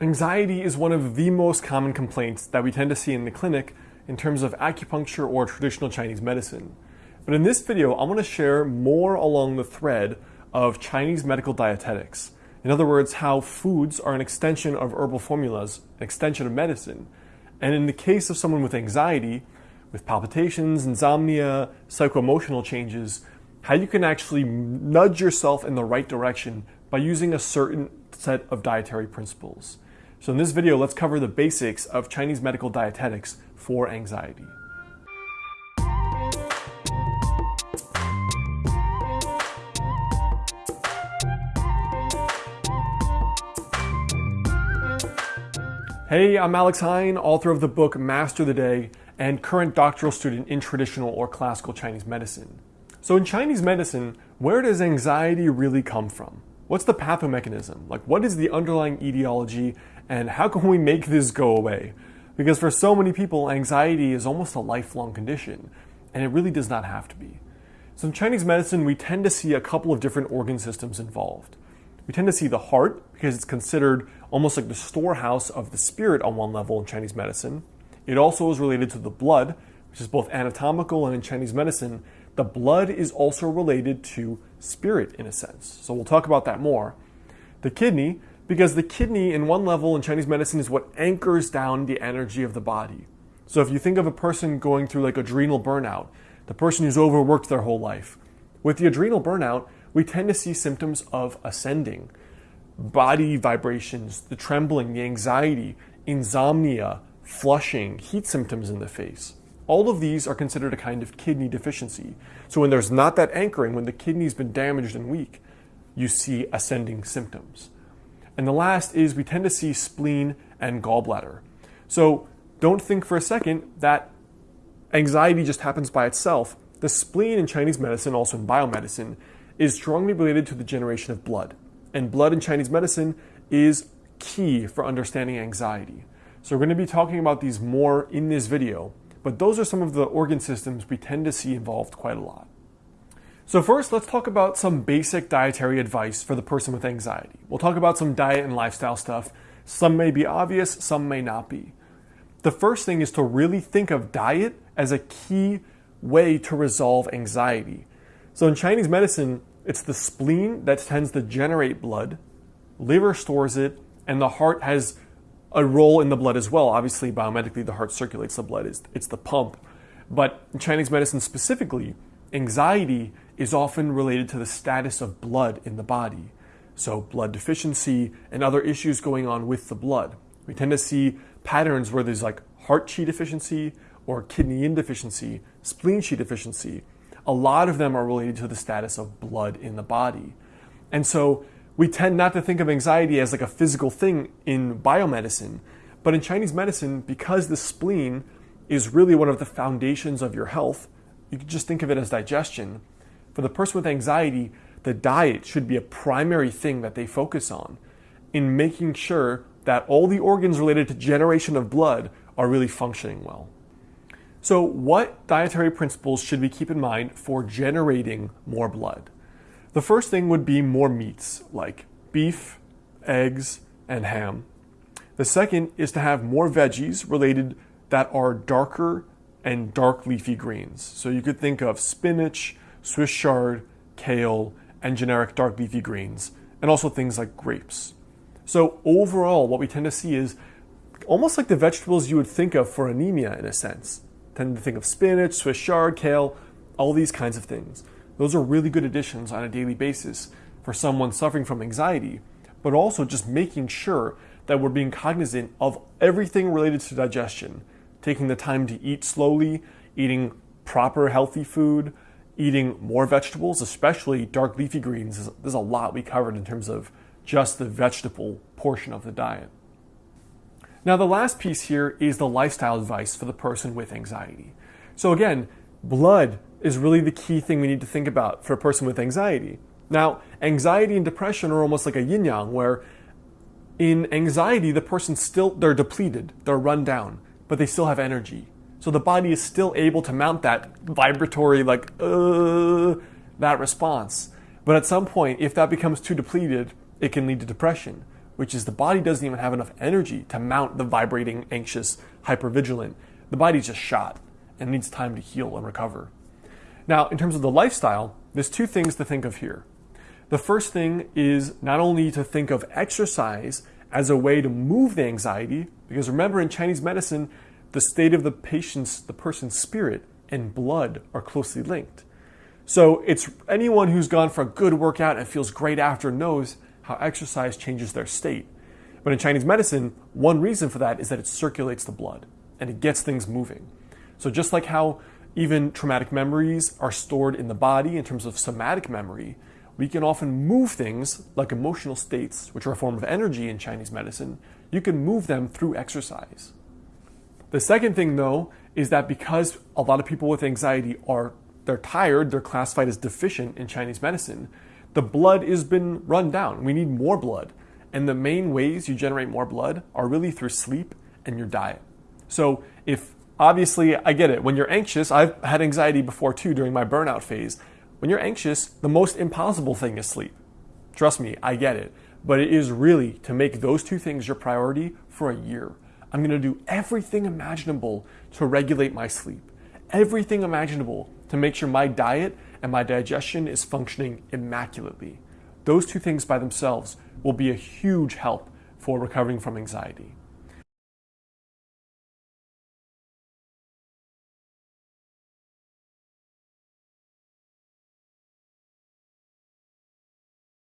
Anxiety is one of the most common complaints that we tend to see in the clinic in terms of acupuncture or traditional Chinese medicine. But in this video, I want to share more along the thread of Chinese medical dietetics. In other words, how foods are an extension of herbal formulas, an extension of medicine. And in the case of someone with anxiety, with palpitations, insomnia, psychoemotional changes, how you can actually nudge yourself in the right direction by using a certain set of dietary principles. So in this video, let's cover the basics of Chinese medical dietetics for anxiety. Hey, I'm Alex Heyne, author of the book Master the Day and current doctoral student in traditional or classical Chinese medicine. So in Chinese medicine, where does anxiety really come from? What's the pathomechanism? Like what is the underlying etiology and how can we make this go away? Because for so many people, anxiety is almost a lifelong condition, and it really does not have to be. So in Chinese medicine, we tend to see a couple of different organ systems involved. We tend to see the heart because it's considered almost like the storehouse of the spirit on one level in Chinese medicine. It also is related to the blood, which is both anatomical and in Chinese medicine, the blood is also related to spirit in a sense. So we'll talk about that more. The kidney because the kidney in one level in Chinese medicine is what anchors down the energy of the body. So if you think of a person going through like adrenal burnout, the person who's overworked their whole life, with the adrenal burnout, we tend to see symptoms of ascending, body vibrations, the trembling, the anxiety, insomnia, flushing, heat symptoms in the face. All of these are considered a kind of kidney deficiency. So when there's not that anchoring, when the kidney's been damaged and weak, you see ascending symptoms. And the last is we tend to see spleen and gallbladder. So don't think for a second that anxiety just happens by itself. The spleen in Chinese medicine, also in biomedicine, is strongly related to the generation of blood. And blood in Chinese medicine is key for understanding anxiety. So we're going to be talking about these more in this video, but those are some of the organ systems we tend to see involved quite a lot. So first, let's talk about some basic dietary advice for the person with anxiety. We'll talk about some diet and lifestyle stuff. Some may be obvious, some may not be. The first thing is to really think of diet as a key way to resolve anxiety. So in Chinese medicine, it's the spleen that tends to generate blood, liver stores it, and the heart has a role in the blood as well. Obviously, biomedically, the heart circulates the blood, it's the pump. But in Chinese medicine specifically, anxiety is often related to the status of blood in the body. So, blood deficiency and other issues going on with the blood. We tend to see patterns where there's like heart qi deficiency or kidney yin deficiency, spleen qi deficiency. A lot of them are related to the status of blood in the body. And so, we tend not to think of anxiety as like a physical thing in biomedicine, but in Chinese medicine, because the spleen is really one of the foundations of your health, you can just think of it as digestion for the person with anxiety, the diet should be a primary thing that they focus on in making sure that all the organs related to generation of blood are really functioning well. So, what dietary principles should we keep in mind for generating more blood? The first thing would be more meats like beef, eggs, and ham. The second is to have more veggies related that are darker and dark leafy greens. So you could think of spinach, Swiss chard, kale, and generic dark leafy greens, and also things like grapes. So overall, what we tend to see is almost like the vegetables you would think of for anemia in a sense. Tend to think of spinach, Swiss chard, kale, all these kinds of things. Those are really good additions on a daily basis for someone suffering from anxiety, but also just making sure that we're being cognizant of everything related to digestion, taking the time to eat slowly, eating proper healthy food, eating more vegetables, especially dark leafy greens. There's a lot we covered in terms of just the vegetable portion of the diet. Now, the last piece here is the lifestyle advice for the person with anxiety. So, again, blood is really the key thing we need to think about for a person with anxiety. Now, anxiety and depression are almost like a yin yang, where in anxiety, the person still, they're depleted, they're run down, but they still have energy. So the body is still able to mount that vibratory, like, uh, that response. But at some point, if that becomes too depleted, it can lead to depression. which is the body doesn't even have enough energy to mount the vibrating, anxious, hypervigilant. The body's just shot and needs time to heal and recover. Now, in terms of the lifestyle, there's two things to think of here. The first thing is not only to think of exercise as a way to move the anxiety, because remember in Chinese medicine, the state of the patient's, the person's spirit and blood are closely linked. So it's anyone who's gone for a good workout and feels great after knows how exercise changes their state. But in Chinese medicine, one reason for that is that it circulates the blood and it gets things moving. So just like how even traumatic memories are stored in the body in terms of somatic memory, we can often move things like emotional states, which are a form of energy in Chinese medicine. You can move them through exercise. The second thing though is that because a lot of people with anxiety are they're tired, they're classified as deficient in Chinese medicine, the blood has been run down. We need more blood. And the main ways you generate more blood are really through sleep and your diet. So if obviously I get it, when you're anxious, I've had anxiety before too during my burnout phase. When you're anxious, the most impossible thing is sleep. Trust me, I get it. But it is really to make those two things your priority for a year. I'm going to do everything imaginable to regulate my sleep, everything imaginable to make sure my diet and my digestion is functioning immaculately. Those two things by themselves will be a huge help for recovering from anxiety.